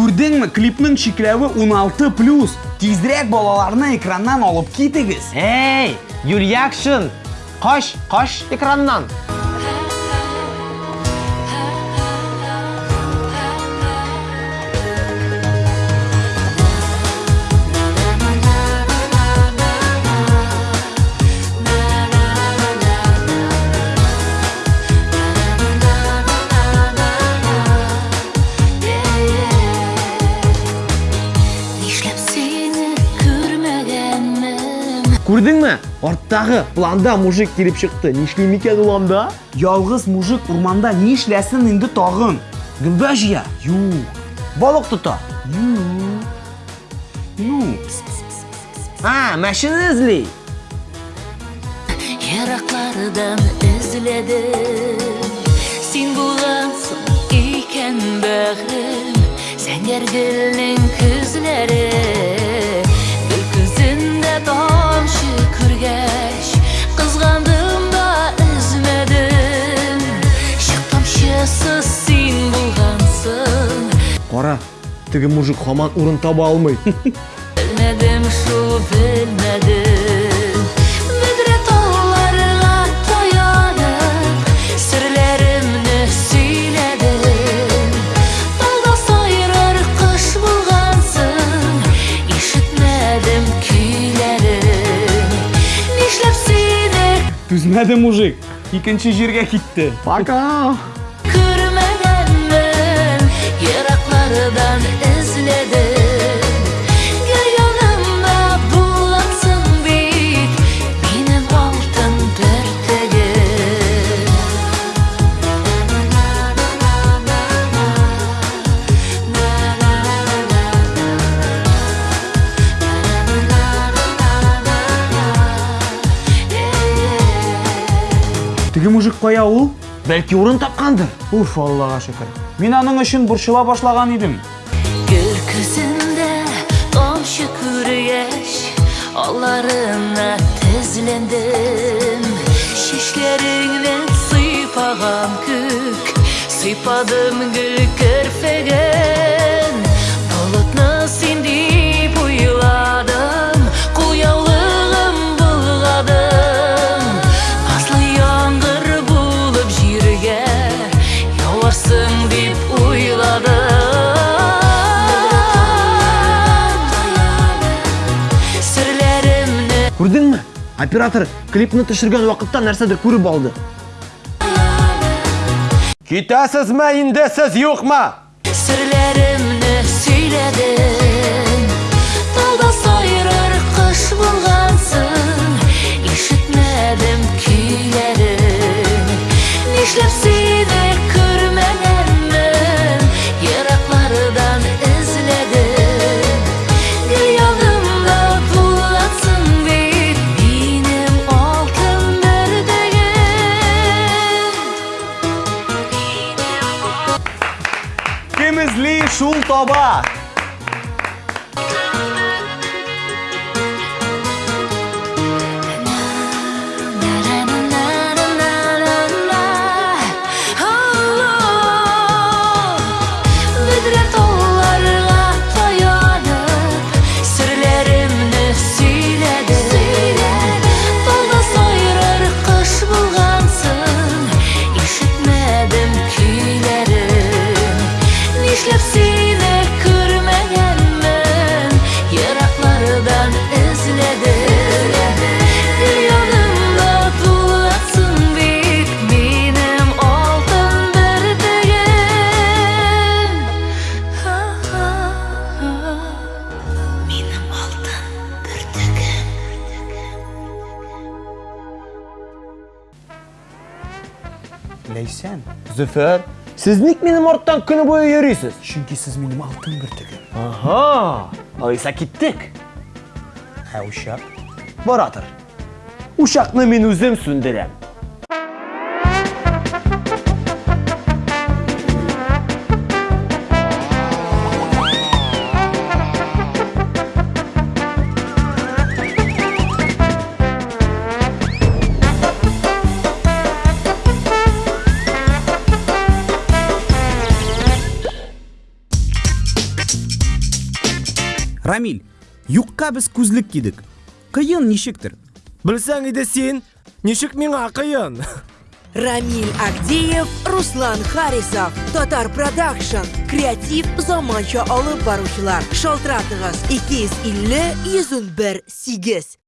Көрдіңмі, клипнің шикләві 16 плюс. Тезірек балаларны экраннан алып кетігіз. Эй, Юльякшин! Қош, қош экраннан. Көрдіңмі? Арттағы планда мужик келіп шықты. Нишлейм екен уламда? Ялғыз мужик урманда не ішләсін инде тағын? Гүмбә жия? Ю. Балық тұта. Ю. Ну. А, мәшіні ізлей. Ераклардан эзләдем Син булгансың икән бәгърем Зәңгәр гөлнең тігі мужик хаман урын таба алмай. Белмәдем шул белмәдем Бөдрә тауларга таянып Серләремне сөйләдем Талда сайрар кыш булгансың Ишетмәдем көйләрен Нишләп сине Түзмәді мужик. Икенче җиргә китте. Пока! Теге мужик кая ул? Бәлки урын тапқандыр. Уф, Аллага шөкер. Мин аның өчен борчыла башлаган идем. Гөл күзендә тамчы күргәч Алларына тезләндем Чәчләреңнән сыйпаган күк Сыйпадым гөл керфәгән Оператор клипні түшірген уақытта нәрседір көріп алды. Кетесіз ме, инде сіз yok ма? Серләремне Chum, Toba! Ләйсән, Зөфәр, сіз ник менің орттан күні бойы йөрисіз? чөнки сез минем алтын бөртегем. Ага, алайса киттек. Ә ушак? Баратыр. Ушақны мен өзім сүндірем. Рамиль юққа біз күзлік кидік қиын нешіктір? Білсең иде сен нишек миңа кыйын Рамиль Агдеев, Руслан Харисов, Татар Продакшн, креатив заманча алып баручылар. Шалтыратыгыз 250 101 8.